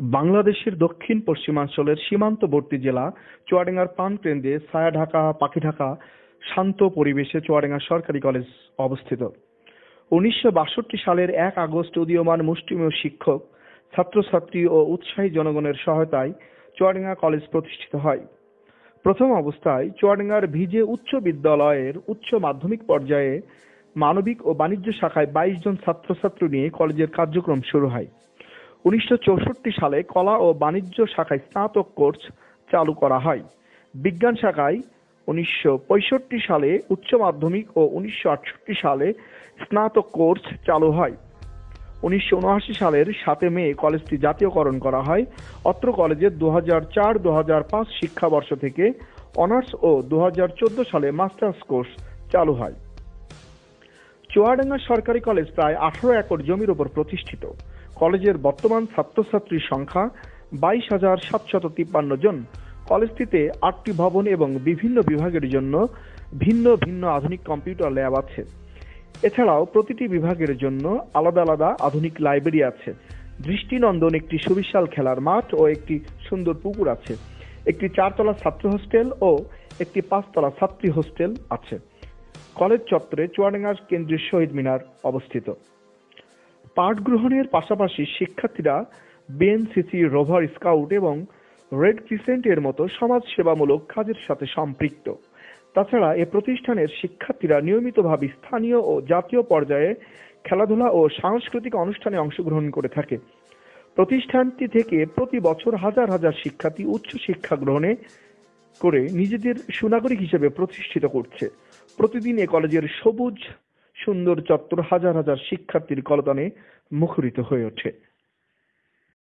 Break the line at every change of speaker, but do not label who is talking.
বাংলাদেশের দক্ষিণ পশ্চিমাঞ্চলের সীমান্তবর্তী জেলা চুয়াডাঙ্গার পানকেন্দ্রে ছায়াঢাকা, পাখিঢাকা শান্ত পরিবেশে চুয়াডাঙ্গা সরকারি কলেজ অবস্থিত। উনিশশো বাষট্টি সালের এক আগস্ট উদীয়মান মুষ্টিমেয় শিক্ষক, ছাত্রছাত্রী ও উৎসাহী জনগণের সহায়তায় চুয়াডাঙ্গা কলেজ প্রতিষ্ঠিত হয়। প্রথম অবস্থায় চুয়াডাঙ্গার ভিজে উচ্চ বিদ্যালয়ের উচ্চ মাধ্যমিক পর্যায়ে মানবিক ও বাণিজ্য শাখায় বাইশ জন ছাত্রছাত্রী নিয়ে কলেজের কার্যক্রম শুরু হয়। উনিশশো চৌষট্টি সালে কলা ও বাণিজ্য শাখায় স্নাতক কোর্স চালু করা হয়। বিজ্ঞান শাখায় উনিশশো পঁয়ষট্টি সালে উচ্চ মাধ্যমিক ও উনিশশো আটষট্টি সালে স্নাতক কোর্স চালু হয়। উনিশশো উনআশি সালের সাতে মে কলেজটি জাতীয়করণ করা হয়। অত্র কলেজে দু হাজার চার দু হাজার পাঁচ শিক্ষাবর্ষ থেকে অনার্স ও দু হাজার চোদ্দ সালে মাস্টার্স কোর্স চালু হয়। চুয়াডাঙ্গা সরকারি কলেজ প্রায় আঠারো একর জমির উপর প্রতিষ্ঠিত। কলেজের বর্তমান ছাত্রছাত্রীর সংখ্যা বাইশ হাজার সাতশত তিপ্পান্ন জন। কলেজটিতে আটটি ভবন এবং বিভিন্ন বিভাগের জন্য ভিন্ন ভিন্ন আধুনিক কম্পিউটার ল্যাব আছে। এছাড়াও প্রতিটি বিভাগের জন্য আলাদা আলাদা আধুনিক লাইব্রেরি আছে। দৃষ্টিনন্দন একটি সুবিশাল খেলার মাঠ ও একটি সুন্দর পুকুর আছে। একটি চারতলা ছাত্র হোস্টেল ও একটি পাঁচতলা ছাত্রী হোস্টেল আছে। কলেজ চত্বরে চুয়াডাঙ্গার কেন্দ্রীয় শহীদ মিনার অবস্থিত। পাঠ গ্রহণের পাশাপাশি শিক্ষার্থীরা বিএনসিসি রোভার স্কাউট এবং রেড ক্রিসেন্টের মতো সমাজ সেবামূলক কাজের সাথে সম্পৃক্ত। তাছাড়া এ প্রতিষ্ঠানের শিক্ষার্থীরা নিয়মিতভাবে স্থানীয় ও জাতীয় পর্যায়ে খেলাধুলা ও সাংস্কৃতিক অনুষ্ঠানে অংশগ্রহণ করে থাকে। প্রতিষ্ঠানটি থেকে প্রতি বছর হাজার হাজার শিক্ষার্থী উচ্চ শিক্ষা গ্রহণে করে নিজেদের সুনাগরিক হিসেবে প্রতিষ্ঠিত করছে। প্রতিদিন এ কলেজের সবুজ সুন্দর চত্বর হাজার হাজার শিক্ষার্থীর কলতানে মুখরিত হয়ে ওঠে।